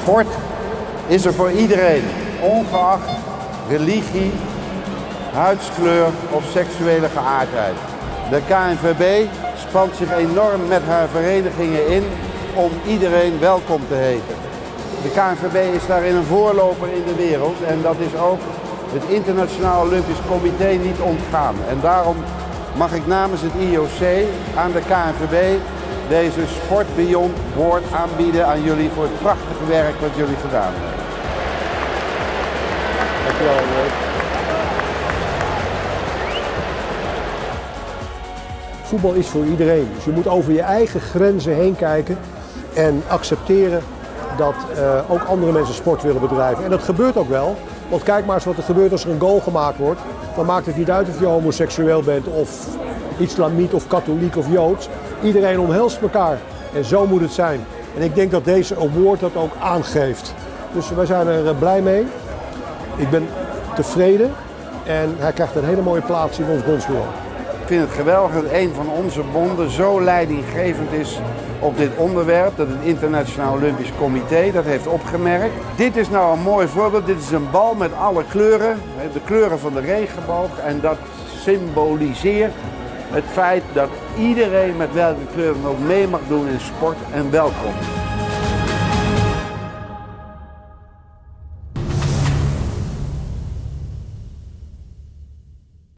Sport is er voor iedereen, ongeacht religie, huidskleur of seksuele geaardheid. De KNVB spant zich enorm met haar verenigingen in om iedereen welkom te heten. De KNVB is daarin een voorloper in de wereld en dat is ook het Internationaal Olympisch Comité niet ontgaan. En daarom mag ik namens het IOC aan de KNVB deze Sport Beyond Board aanbieden aan jullie voor het prachtige werk wat jullie gedaan hebben. Dankjewel. Voetbal is voor iedereen. Dus je moet over je eigen grenzen heen kijken en accepteren dat uh, ook andere mensen sport willen bedrijven. En dat gebeurt ook wel. Want kijk maar eens wat er gebeurt als er een goal gemaakt wordt. Dan maakt het niet uit of je homoseksueel bent of islamiet of katholiek of joods. Iedereen omhelst elkaar. En zo moet het zijn. En ik denk dat deze award dat ook aangeeft. Dus wij zijn er eh, blij mee. Ik ben tevreden. En hij krijgt een hele mooie plaats in ons bondsbureau. Ik vind het geweldig dat een van onze bonden zo leidinggevend is op dit onderwerp. Dat het Internationaal Olympisch Comité dat heeft opgemerkt. Dit is nou een mooi voorbeeld. Dit is een bal met alle kleuren. De kleuren van de regenboog. En dat symboliseert het feit dat iedereen met welke kleur dan ook mee mag doen in sport en welkom.